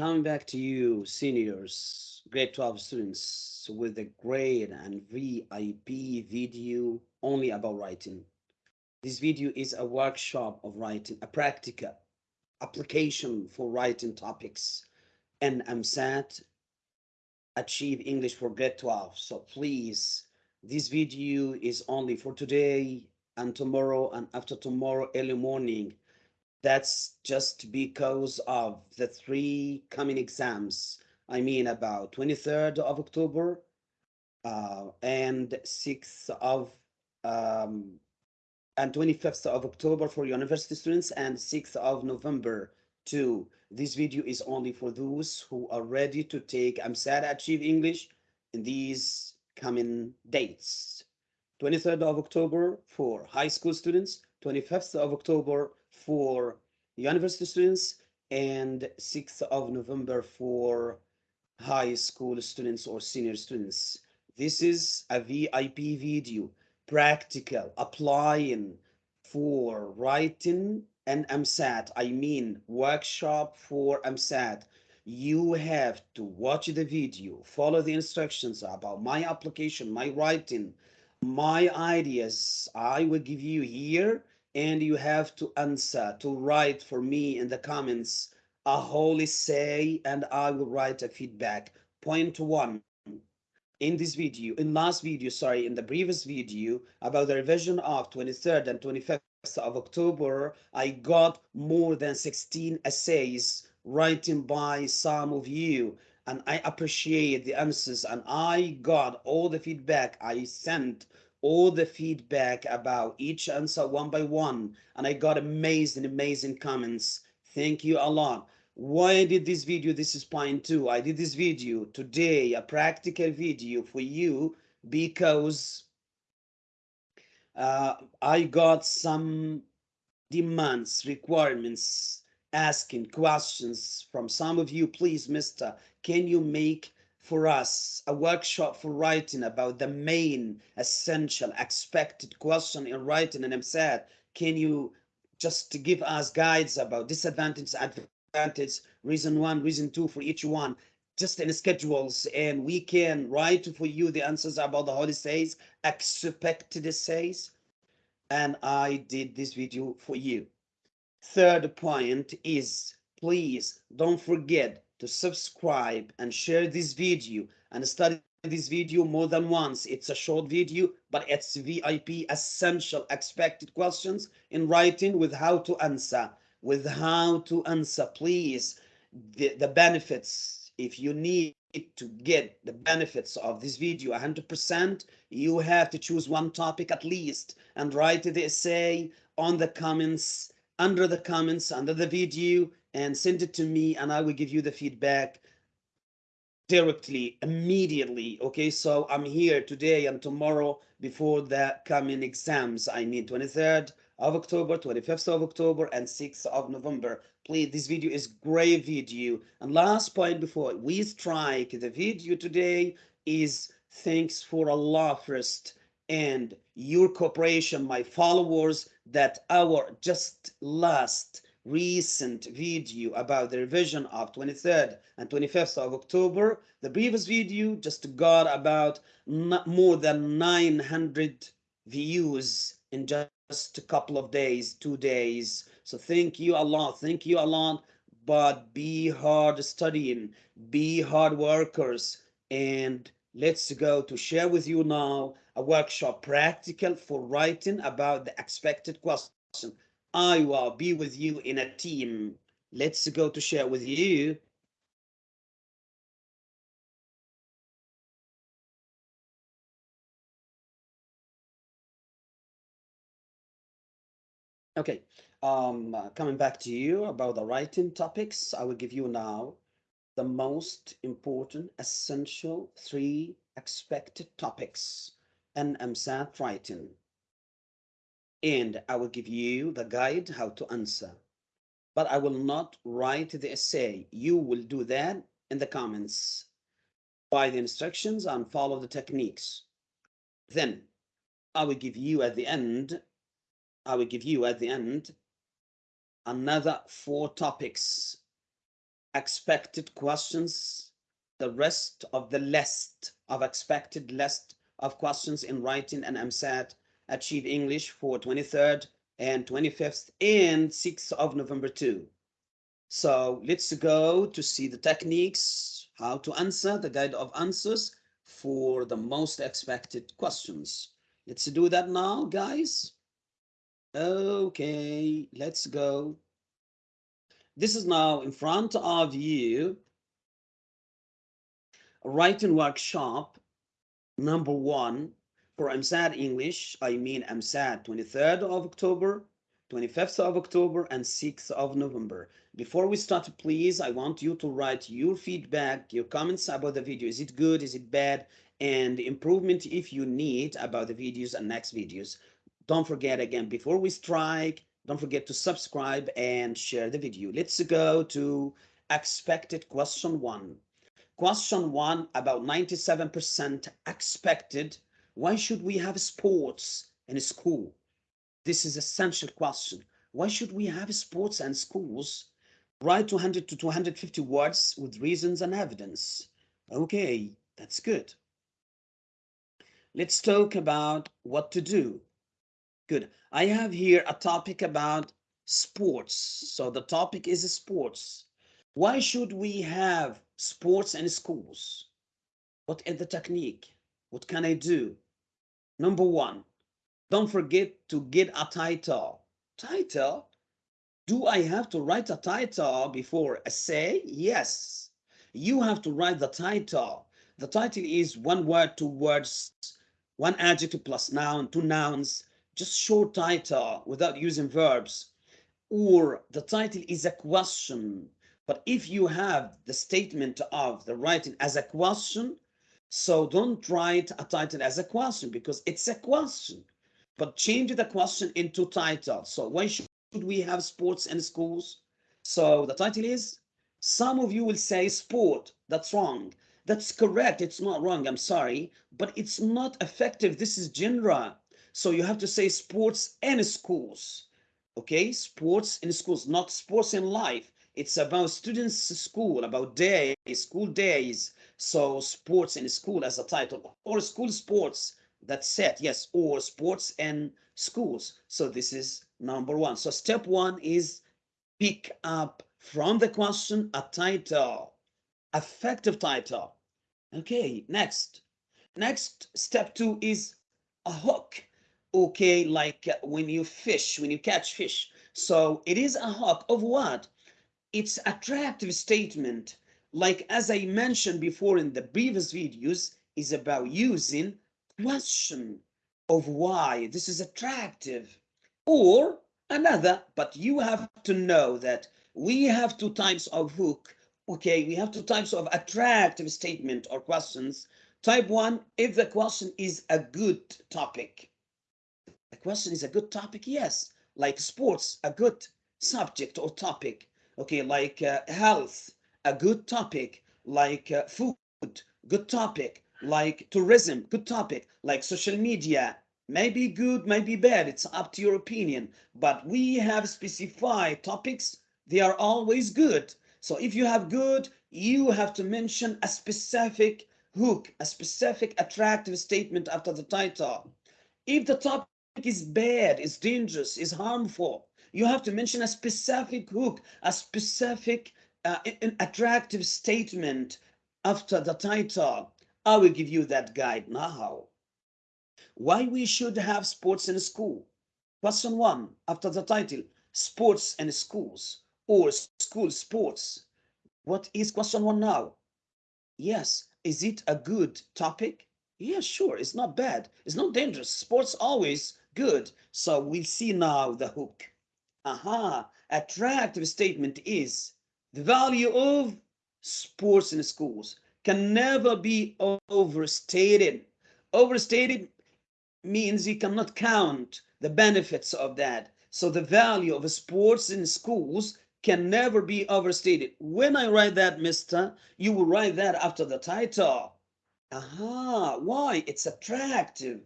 Coming back to you, seniors, grade 12 students, with a grade and VIP video only about writing. This video is a workshop of writing, a practical application for writing topics and EmSAT achieve English for grade 12. So please, this video is only for today and tomorrow and after tomorrow early morning that's just because of the three coming exams. I mean about 23rd of October uh, and 6th of um, and 25th of October for university students and 6th of November too. This video is only for those who are ready to take EmSAT Achieve English in these coming dates. 23rd of October for high school students, 25th of October for university students and 6th of November for high school students or senior students. This is a VIP video, practical, applying for writing and EmSAT. I mean workshop for EmSAT. You have to watch the video, follow the instructions about my application, my writing, my ideas I will give you here and you have to answer to write for me in the comments a holy say and I will write a feedback. Point one, in this video, in last video, sorry, in the previous video about the revision of 23rd and 25th of October, I got more than 16 essays written by some of you and I appreciate the answers and I got all the feedback I sent all the feedback about each answer one by one and I got amazing amazing comments. Thank you a lot. Why I did this video this is point two. I did this video today a practical video for you because uh, I got some demands requirements asking questions from some of you. Please mister can you make for us a workshop for writing about the main essential expected question in writing and EmSAT. Can you just give us guides about disadvantage, advantage, reason one, reason two for each one, just in schedules, and we can write for you the answers about the holy says, expected says, and I did this video for you. Third point is, please don't forget to subscribe and share this video and study this video more than once. It's a short video, but it's VIP essential expected questions in writing with how to answer, with how to answer, please. The, the benefits, if you need to get the benefits of this video 100%, you have to choose one topic at least and write the essay on the comments, under the comments, under the video, and send it to me and I will give you the feedback directly, immediately. Okay, so I'm here today and tomorrow before the coming exams. I mean 23rd of October, 25th of October, and 6th of November. Please, this video is great video. And last point before we strike the video today is thanks for Allah first and your cooperation, my followers, that our just last recent video about the revision of 23rd and 25th of October. The previous video just got about more than 900 views in just a couple of days, two days. So thank you a lot. Thank you a lot. But be hard studying, be hard workers, and let's go to share with you now a workshop practical for writing about the expected question I will be with you in a team. Let's go to share with you. Okay, um, coming back to you about the writing topics, I will give you now the most important, essential three expected topics in EmSAT writing and I will give you the guide how to answer. But I will not write the essay. You will do that in the comments by the instructions and follow the techniques. Then I will give you at the end, I will give you at the end another four topics expected questions, the rest of the list of expected list of questions in writing and EmSAT Achieve English for 23rd and 25th and 6th of November too. So let's go to see the techniques, how to answer, the guide of answers for the most expected questions. Let's do that now, guys. Okay, let's go. This is now in front of you. Writing workshop number one for EmSAT English. I mean EmSAT 23rd of October 25th of October and 6th of November. Before we start, please, I want you to write your feedback, your comments about the video. Is it good? Is it bad? And improvement if you need about the videos and next videos. Don't forget again, before we strike, don't forget to subscribe and share the video. Let's go to expected question one. Question one, about 97% expected. Why should we have sports in school? This is essential question. Why should we have sports and schools? Write 200 to 250 words with reasons and evidence. Okay, that's good. Let's talk about what to do. Good. I have here a topic about sports. So the topic is sports. Why should we have sports and schools? What is the technique? What can I do? Number one, don't forget to get a title. Title? Do I have to write a title before a say? Yes. You have to write the title. The title is one word, two words, one adjective plus noun, two nouns, just short title without using verbs. Or the title is a question. But if you have the statement of the writing as a question, so don't write a title as a question because it's a question but change the question into title. So why should we have sports in schools? So the title is, some of you will say sport. That's wrong. That's correct. It's not wrong. I'm sorry, but it's not effective. This is genre. So you have to say sports in schools. Okay, sports in schools, not sports in life. It's about students' school, about day, school days. So sports in school as a title. Or school sports that's it yes or sports and schools. So this is number one. So step one is pick up from the question a title effective title. Okay next. Next step two is a hook. Okay like when you fish when you catch fish. So it is a hook of what? It's attractive statement like as i mentioned before in the previous videos is about using question of why this is attractive or another but you have to know that we have two types of hook okay? We have two types of attractive statement or questions. Type one if the question is a good topic. The question is a good topic yes. Like sports a good subject or topic okay? Like uh, health a good topic like uh, food good topic like tourism, good topic, like social media, maybe good, maybe bad, it's up to your opinion, but we have specified topics, they are always good. So if you have good, you have to mention a specific hook, a specific attractive statement after the title. If the topic is bad, is dangerous, is harmful, you have to mention a specific hook, a specific uh, an attractive statement after the title. I will give you that guide now. Why we should have sports in school? Question one, after the title, sports and schools or school sports. What is question one now? Yes, is it a good topic? Yeah, sure, it's not bad. It's not dangerous. Sports always good. So we'll see now the hook. Aha, attractive statement is the value of sports in schools can never be overstated. Overstated means you cannot count the benefits of that. So the value of sports in schools can never be overstated. When I write that, mister, you will write that after the title. Aha, why? It's attractive.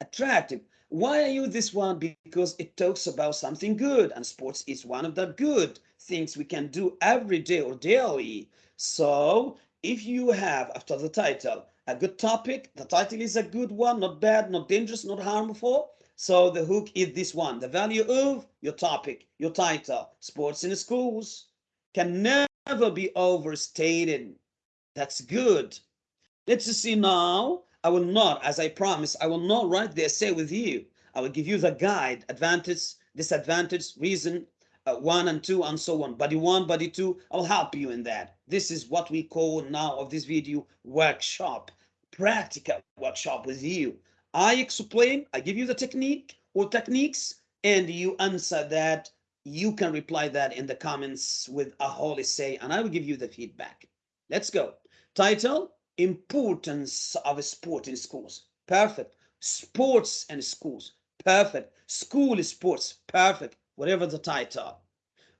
Attractive. Why I use this one? Because it talks about something good, and sports is one of the good things we can do every day or daily. So if you have, after the title, a good topic, the title is a good one, not bad, not dangerous, not harmful. So the hook is this one, the value of your topic, your title, sports in schools can never be overstated. That's good. Let's see now I will not, as I promised, I will not write the essay with you. I will give you the guide, advantage, disadvantage, reason, uh, one and two, and so on. Body one, body two, I'll help you in that. This is what we call now of this video workshop, practical workshop with you. I explain, I give you the technique or techniques, and you answer that. You can reply that in the comments with a whole essay, and I will give you the feedback. Let's go. Title, importance of sport in schools. Perfect. Sports and schools. Perfect. School sports. Perfect. Whatever the title.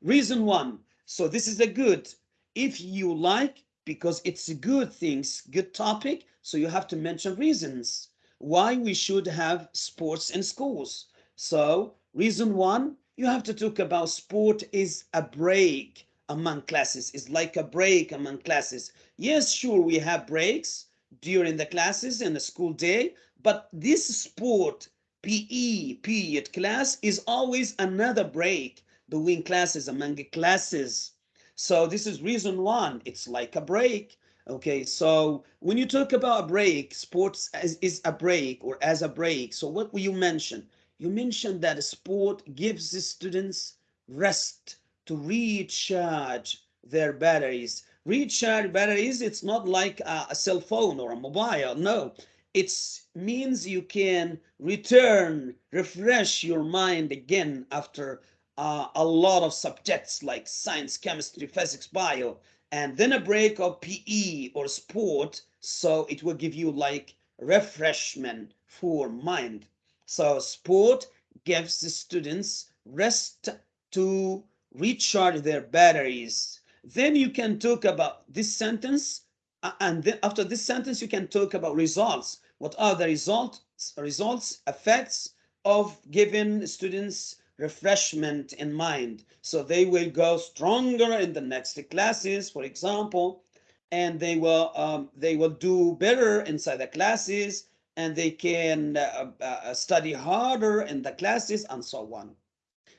Reason one. So this is a good. If you like, because it's a good things, good topic. So you have to mention reasons why we should have sports in schools. So reason one, you have to talk about sport is a break among classes is like a break among classes. Yes, sure, we have breaks during the classes and the school day, but this sport PE period class is always another break between classes among classes. So this is reason one. It's like a break. Okay, so when you talk about a break, sports as, is a break or as a break. So what will you mention? You mentioned that sport gives the students rest to recharge their batteries. Recharge batteries, it's not like a, a cell phone or a mobile. No, it means you can return, refresh your mind again after uh, a lot of subjects like science, chemistry, physics, bio, and then a break of PE or sport. So it will give you like refreshment for mind. So sport gives the students rest to recharge their batteries. Then you can talk about this sentence. Uh, and then after this sentence, you can talk about results. What are the results, results, effects of giving students refreshment in mind? So they will go stronger in the next classes, for example, and they will um, they will do better inside the classes and they can uh, uh, study harder in the classes and so on.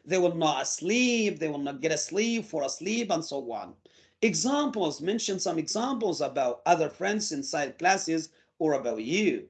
They will not sleep. They will not get sleep for a sleep and so on. Examples, mention some examples about other friends inside classes or about you.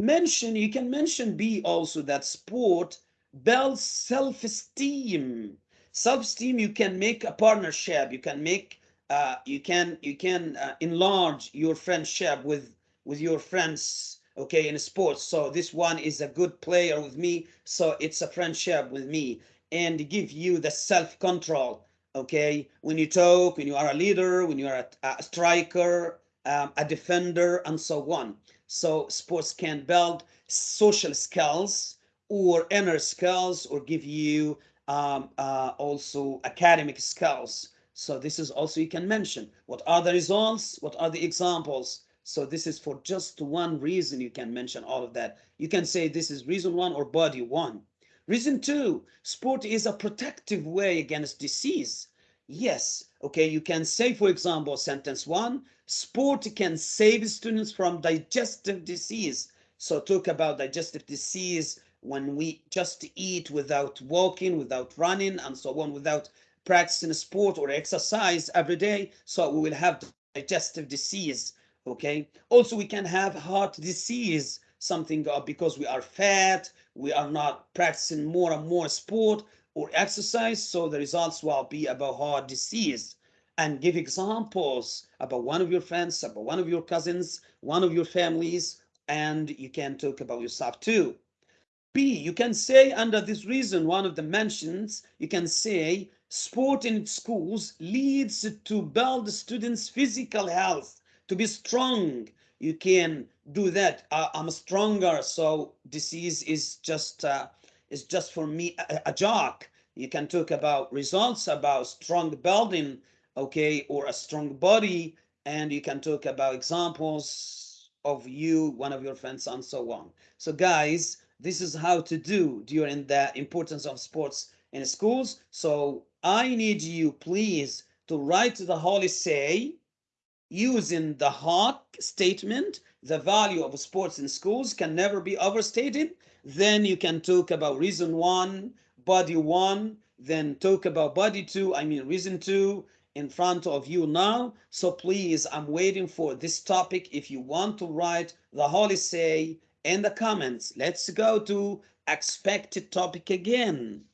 Mention, you can mention B also that sport builds self-esteem. Self-esteem, you can make a partnership. You can make, uh, you can, you can uh, enlarge your friendship with, with your friends okay in sports. So this one is a good player with me so it's a friendship with me and give you the self-control okay? When you talk when you are a leader when you are a, a striker um, a defender and so on. So sports can build social skills or inner skills or give you um, uh, also academic skills. So this is also you can mention what are the results what are the examples so this is for just one reason you can mention all of that. You can say this is reason one or body one. Reason two, sport is a protective way against disease. Yes, okay, you can say, for example, sentence one, sport can save students from digestive disease. So talk about digestive disease when we just eat without walking, without running, and so on, without practicing sport or exercise every day. So we will have digestive disease okay? Also we can have heart disease something uh, because we are fat we are not practicing more and more sport or exercise so the results will be about heart disease. And give examples about one of your friends about one of your cousins one of your families and you can talk about yourself too. B you can say under this reason one of the mentions you can say sport in schools leads to build students physical health to be strong you can do that. Uh, i'm stronger so disease is just uh, is just for me a, a joke. You can talk about results about strong building okay or a strong body and you can talk about examples of you one of your friends and so on. So guys this is how to do during the importance of sports in schools. So I need you, please, to write the holy say using the hawk statement. The value of sports in schools can never be overstated. Then you can talk about reason one, body one, then talk about body two, I mean reason two in front of you now. So please, I'm waiting for this topic. If you want to write the holy say in the comments, let's go to expected topic again.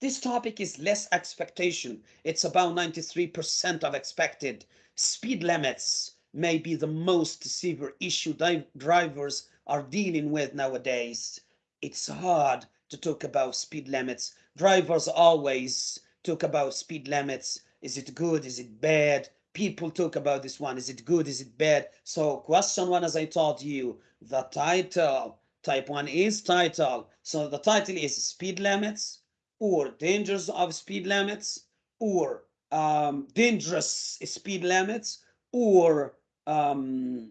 This topic is less expectation. It's about 93% of expected. Speed limits may be the most severe issue drivers are dealing with nowadays. It's hard to talk about speed limits. Drivers always talk about speed limits. Is it good? Is it bad? People talk about this one. Is it good? Is it bad? So question one, as I told you, the title, type one is title. So the title is speed limits or dangers of speed limits or um, dangerous speed limits or um,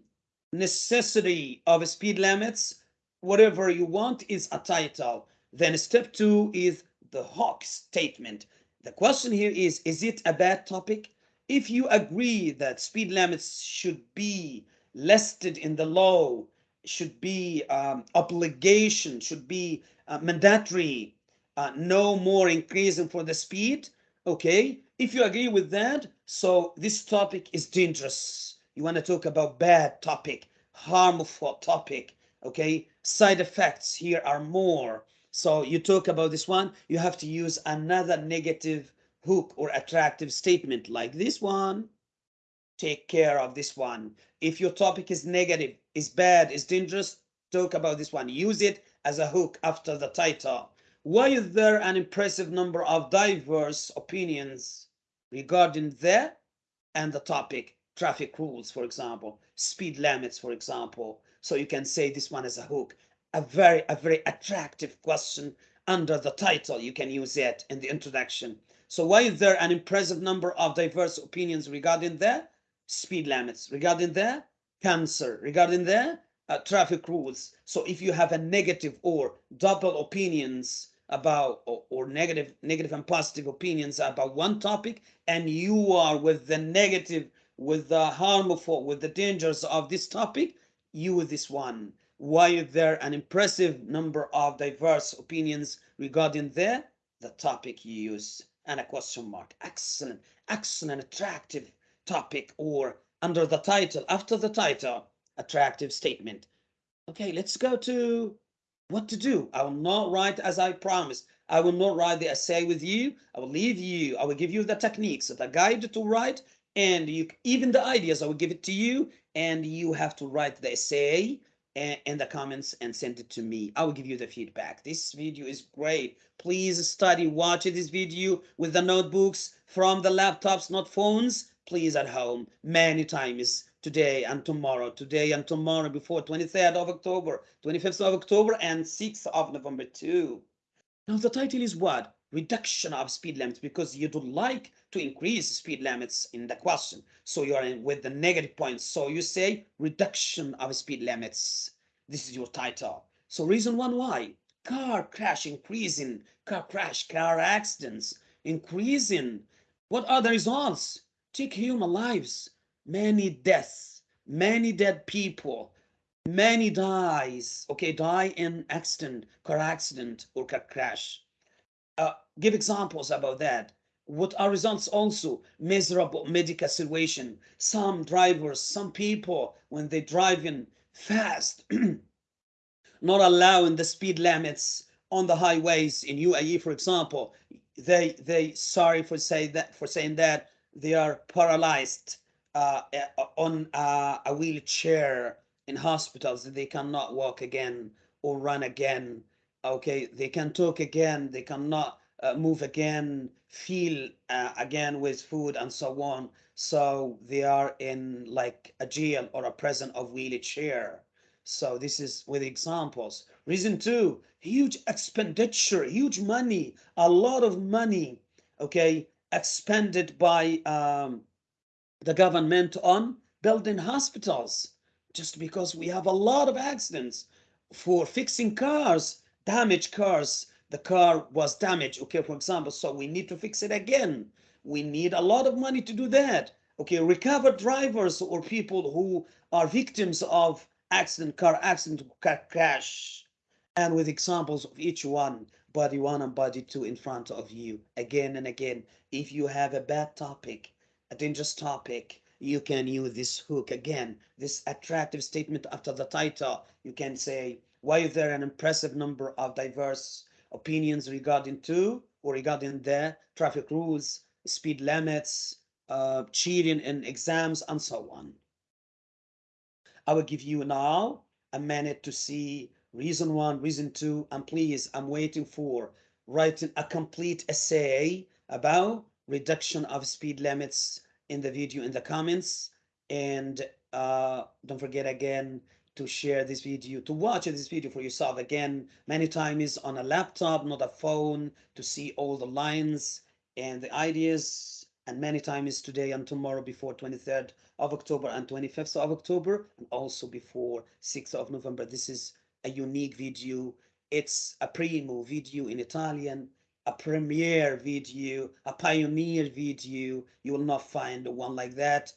necessity of speed limits, whatever you want is a title. Then step two is the Hawk statement. The question here is, is it a bad topic? If you agree that speed limits should be listed in the law, should be um, obligation, should be uh, mandatory, uh, no more increasing for the speed. Okay, if you agree with that, so this topic is dangerous. You want to talk about bad topic, harmful topic. Okay, side effects here are more. So you talk about this one, you have to use another negative hook or attractive statement like this one. Take care of this one. If your topic is negative, is bad, is dangerous, talk about this one. Use it as a hook after the title. Why is there an impressive number of diverse opinions regarding the and the topic? Traffic rules, for example, speed limits, for example. So you can say this one as a hook. A very, a very attractive question under the title. You can use it in the introduction. So why is there an impressive number of diverse opinions regarding the speed limits, regarding the cancer, regarding the uh, traffic rules? So if you have a negative or double opinions about or, or, negative negative and positive opinions about one topic and you are with the negative with the harmful with the dangers of this topic you with this one. Why there an impressive number of diverse opinions regarding the the topic you use? And a question mark. Excellent excellent attractive topic or under the title after the title attractive statement. Okay let's go to what to do. I will not write as I promised. I will not write the essay with you. I will leave you. I will give you the techniques, the guide to write, and you even the ideas. I will give it to you, and you have to write the essay and the comments and send it to me. I will give you the feedback. This video is great. Please study, watch this video with the notebooks from the laptops, not phones. Please at home many times today and tomorrow, today and tomorrow before 23rd of October, 25th of October, and 6th of November too. Now the title is what? Reduction of speed limits because you don't like to increase speed limits in the question. So you are with the negative points. So you say reduction of speed limits. This is your title. So reason one why? Car crash increasing, car crash, car accidents increasing. What are the results? Take human lives many deaths, many dead people, many dies, okay, die in accident, car accident or car crash. Uh, give examples about that. What are results also? Miserable medical situation. Some drivers, some people, when they driving fast, not allowing the speed limits on the highways in UAE, for example, they they sorry for say that for saying that they are paralyzed uh, on uh, a wheelchair in hospitals they cannot walk again or run again. Okay they can talk again they cannot uh, move again feel uh, again with food and so on. So they are in like a jail or a prison of wheelchair. So this is with examples. Reason two huge expenditure huge money a lot of money okay expended by um, the government on building hospitals just because we have a lot of accidents for fixing cars, damaged cars, the car was damaged, okay, for example, so we need to fix it again. We need a lot of money to do that. Okay, recover drivers or people who are victims of accident, car accident, car crash, and with examples of each one, body one and body two in front of you again and again. If you have a bad topic, dangerous topic, you can use this hook again, this attractive statement after the title. You can say, why is there an impressive number of diverse opinions regarding to or regarding the traffic rules, speed limits, uh, cheating in exams, and so on. I will give you now a minute to see reason one, reason two, and please, I'm waiting for writing a complete essay about reduction of speed limits in the video in the comments. And uh, don't forget again, to share this video, to watch this video for yourself again, many times on a laptop, not a phone, to see all the lines and the ideas, and many times today and tomorrow before 23rd of October and 25th of October, and also before 6th of November. This is a unique video. It's a primo video in Italian, a premiere video, a pioneer video. You will not find one like that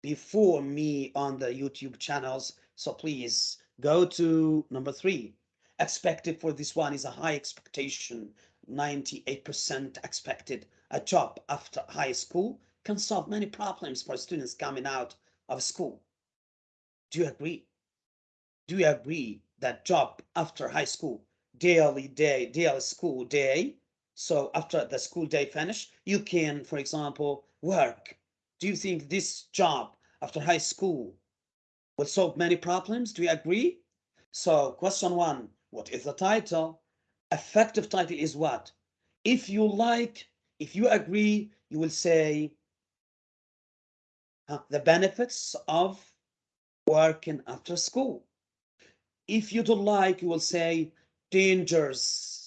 before me on the YouTube channels. So please go to number three. Expected for this one is a high expectation. 98% expected. A job after high school can solve many problems for students coming out of school. Do you agree? Do you agree that job after high school, daily day, daily school day, so after the school day finish, you can, for example, work. Do you think this job after high school will solve many problems. Do you agree? So question one, what is the title? Effective title is what? If you like, if you agree, you will say uh, the benefits of working after school. If you don't like, you will say dangers,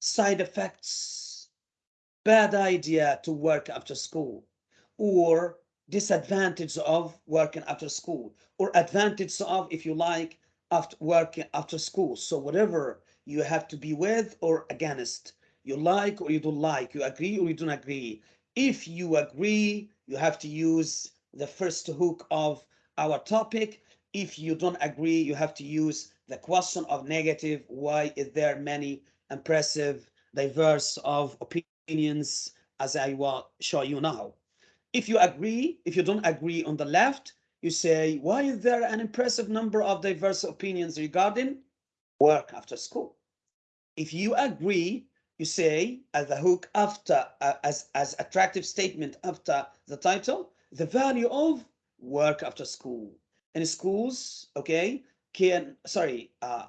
side effects, bad idea to work after school, or disadvantage of working after school or advantage of if you like after working after school. So whatever you have to be with or against you like or you don't like you agree or you don't agree if you agree you have to use the first hook of our topic. If you don't agree you have to use the question of negative why is there many impressive diverse of opinions as i will show you now if you agree, if you don't agree on the left, you say, why is there an impressive number of diverse opinions regarding work after school? If you agree, you say as a hook after, uh, as, as attractive statement after the title, the value of work after school. In schools, okay, can, sorry, uh,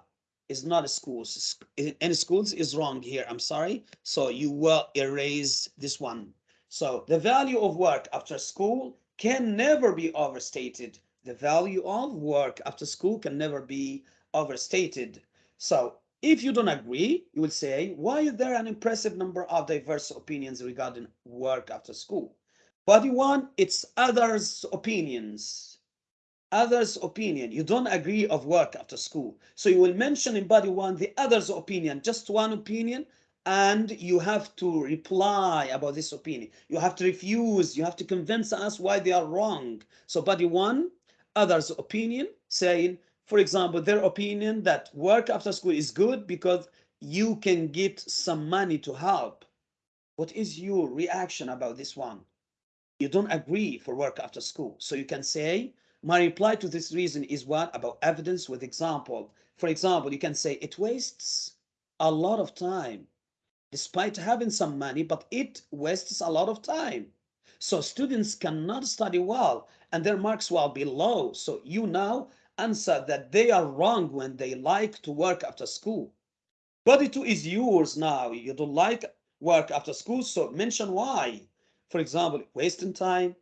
is not a schools. In schools is wrong here, I'm sorry. So you will erase this one. So the value of work after school can never be overstated. The value of work after school can never be overstated. So if you don't agree, you will say, why is there an impressive number of diverse opinions regarding work after school? Body one, it's others' opinions. Others' opinion. You don't agree of work after school. So you will mention in body one the others' opinion, just one opinion, and you have to reply about this opinion. You have to refuse, you have to convince us why they are wrong. So body one, others' opinion, saying, for example, their opinion that work after school is good because you can get some money to help. What is your reaction about this one? You don't agree for work after school. So you can say, my reply to this reason is what? About evidence with example. For example, you can say it wastes a lot of time despite having some money, but it wastes a lot of time. So students cannot study well and their marks will be low. So you now answer that they are wrong when they like to work after school. Body two is yours now. You don't like work after school, so mention why. For example, wasting time.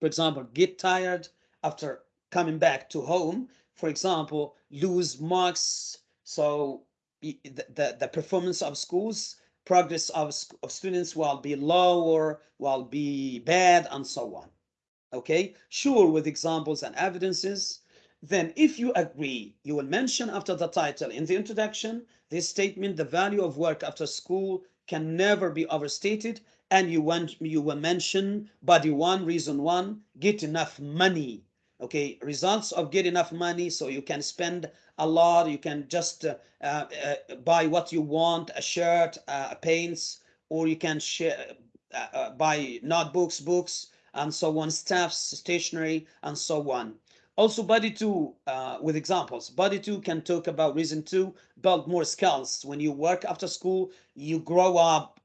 For example, get tired after coming back to home. For example, lose marks. So the, the, the performance of schools, progress of, of students will be low or will be bad and so on. Okay, sure with examples and evidences. then if you agree, you will mention after the title in the introduction, this statement, the value of work after school can never be overstated. And you want you will mention body one, reason one, get enough money. Okay, results of get enough money so you can spend a lot. You can just uh, uh, buy what you want, a shirt, uh, paints, or you can share, uh, uh, buy notebooks, books, and so on, staffs, stationery, and so on. Also, body two uh, with examples. Body two can talk about reason two, build more skills. When you work after school, you grow up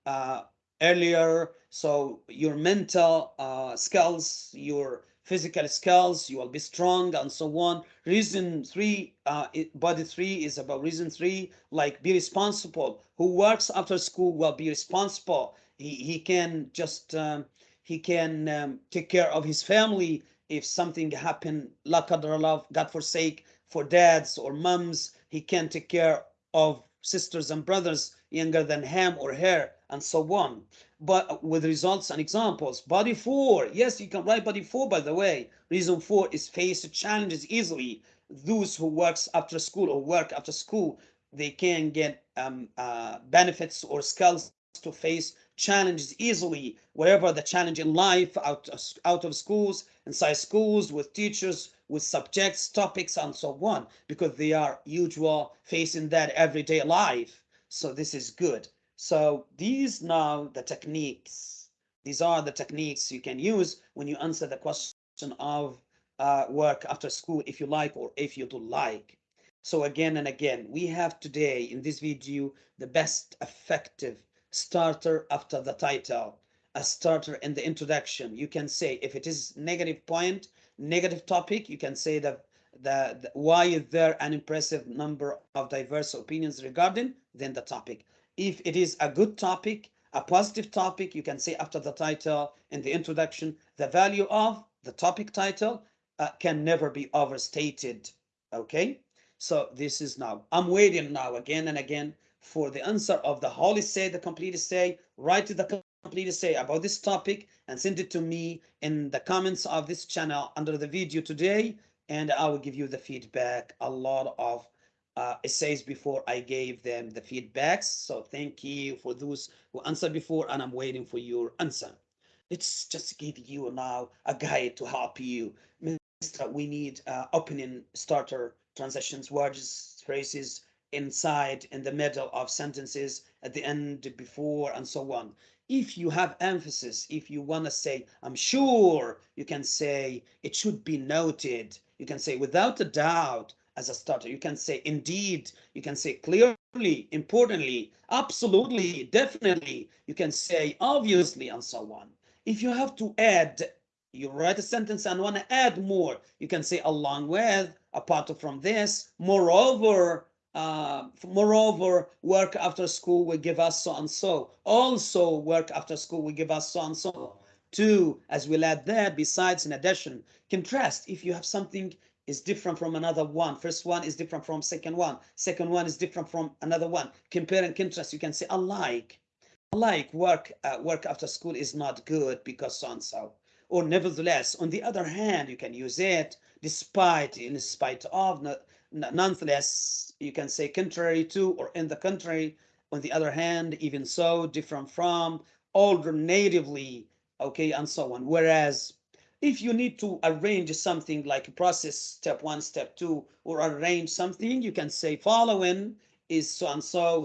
earlier. So your mental skills, your physical skills, you will be strong and so on. Reason three, uh, body three is about reason three, like be responsible. Who works after school will be responsible. He, he can just, um, he can um, take care of his family if something happen, la love, God forsake, for dads or moms, he can take care of sisters and brothers younger than him or her, and so on. But with results and examples. Body four, yes, you can write body four, by the way. Reason four is face challenges easily. Those who works after school or work after school, they can get um, uh, benefits or skills to face challenges easily, wherever the challenge in life, out, out of schools, inside schools, with teachers, with subjects, topics, and so on, because they are usual facing that everyday life. So this is good. So these now the techniques, these are the techniques you can use when you answer the question of uh, work after school, if you like, or if you don't like. So again and again, we have today in this video, the best effective starter after the title, a starter in the introduction. You can say if it is negative point, negative topic, you can say that the, the, why is there an impressive number of diverse opinions regarding then the topic. If it is a good topic, a positive topic, you can say after the title in the introduction, the value of the topic title uh, can never be overstated. Okay, so this is now. I'm waiting now again and again for the answer of the whole essay, the complete essay, write to the complete essay about this topic and send it to me in the comments of this channel under the video today and I will give you the feedback a lot of uh, essays before I gave them the feedbacks so thank you for those who answered before and I'm waiting for your answer let's just give you now a guide to help you Mr. we need uh, opening starter transitions words phrases inside, in the middle of sentences, at the end, before, and so on. If you have emphasis, if you want to say, I'm sure, you can say, it should be noted. You can say, without a doubt, as a starter. You can say, indeed. You can say, clearly, importantly, absolutely, definitely. You can say, obviously, and so on. If you have to add, you write a sentence and want to add more, you can say, along with, apart from this, moreover, uh, moreover, work after school will give us so and so. Also, work after school will give us so and so. Two, as we'll add there, besides, in addition, contrast. If you have something is different from another one, first one is different from second one, second one is different from another one. Compare and contrast. You can say alike. Alike work uh, work after school is not good because so and so. Or nevertheless, on the other hand, you can use it despite, in spite of, nonetheless, you can say contrary to or in the country. On the other hand, even so, different from, alternatively, okay, and so on. Whereas if you need to arrange something like process step one, step two, or arrange something, you can say following is so and so,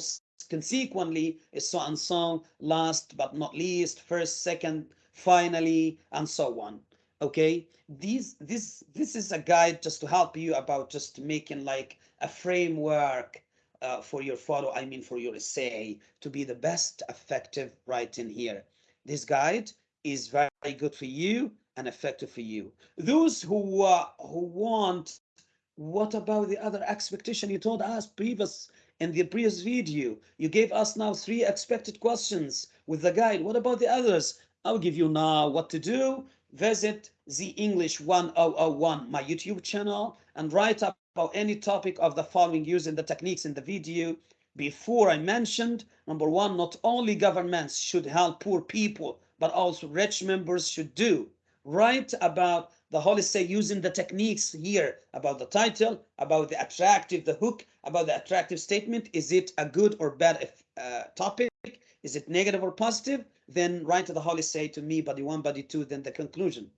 consequently is so and so, last but not least, first, second, finally, and so on. Okay? These this this is a guide just to help you about just making like a framework uh, for your photo i mean for your essay to be the best effective writing here. This guide is very good for you and effective for you. Those who uh, who want what about the other expectation you told us previous in the previous video? You gave us now three expected questions with the guide. What about the others? I'll give you now what to do. Visit the English 1001, my YouTube channel, and write about any topic of the following using the techniques in the video. Before I mentioned, number one, not only governments should help poor people, but also rich members should do. Write about the Holy say using the techniques here about the title, about the attractive, the hook, about the attractive statement. Is it a good or bad uh, topic? Is it negative or positive? Then write to the Holy say to me, body one, body two, then the conclusion.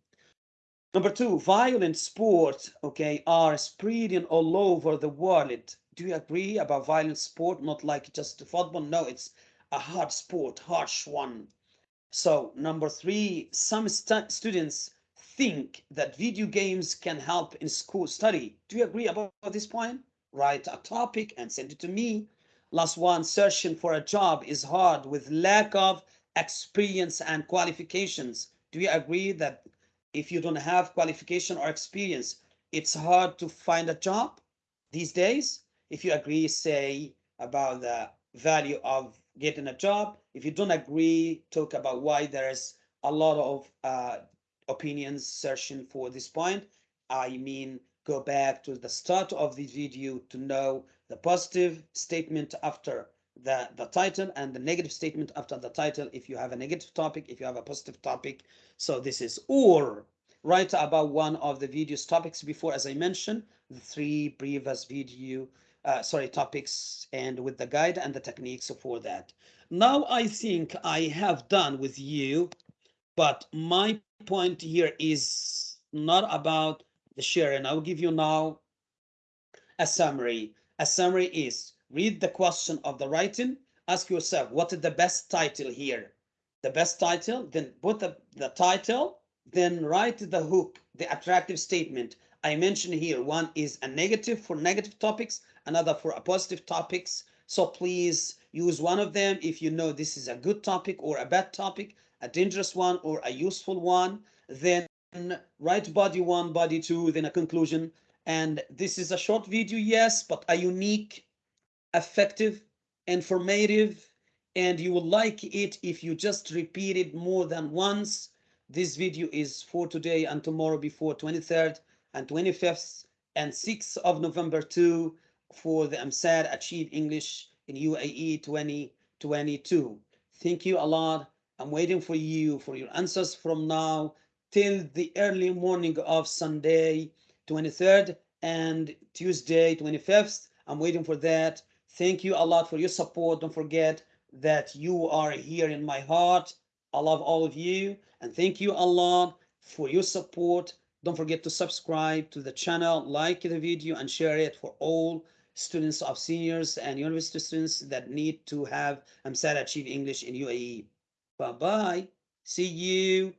Number two, violent sport, okay, are spreading all over the world. Do you agree about violent sport? Not like just football. No, it's a hard sport, harsh one. So number three, some stu students think that video games can help in school study. Do you agree about this point? Write a topic and send it to me. Last one, searching for a job is hard with lack of experience and qualifications. Do you agree that if you don't have qualification or experience, it's hard to find a job these days? If you agree, say about the value of getting a job. If you don't agree, talk about why there's a lot of uh, opinions searching for this point. I mean, go back to the start of the video to know the positive statement after the, the title and the negative statement after the title if you have a negative topic, if you have a positive topic. So this is or write about one of the videos topics before, as I mentioned, the three previous video uh, sorry, topics and with the guide and the techniques for that. Now I think I have done with you, but my point here is not about the sharing. I'll give you now a summary. A summary is read the question of the writing, ask yourself, what is the best title here? The best title, then put the, the title, then write the hook, the attractive statement. I mentioned here, one is a negative for negative topics, another for a positive topics. So please use one of them if you know this is a good topic or a bad topic, a dangerous one or a useful one. Then write body one, body two, then a conclusion. And this is a short video, yes, but a unique, effective, informative, and you will like it if you just repeat it more than once. This video is for today and tomorrow before 23rd and 25th and 6th of November too for the EmSAT Achieve English in UAE 2022. Thank you a lot. I'm waiting for you for your answers from now till the early morning of Sunday 23rd and Tuesday 25th. I'm waiting for that. Thank you a lot for your support. Don't forget that you are here in my heart. I love all of you and thank you a lot for your support. Don't forget to subscribe to the channel, like the video and share it for all students of seniors and university students that need to have EmSAT Achieve English in UAE. Bye-bye. See you.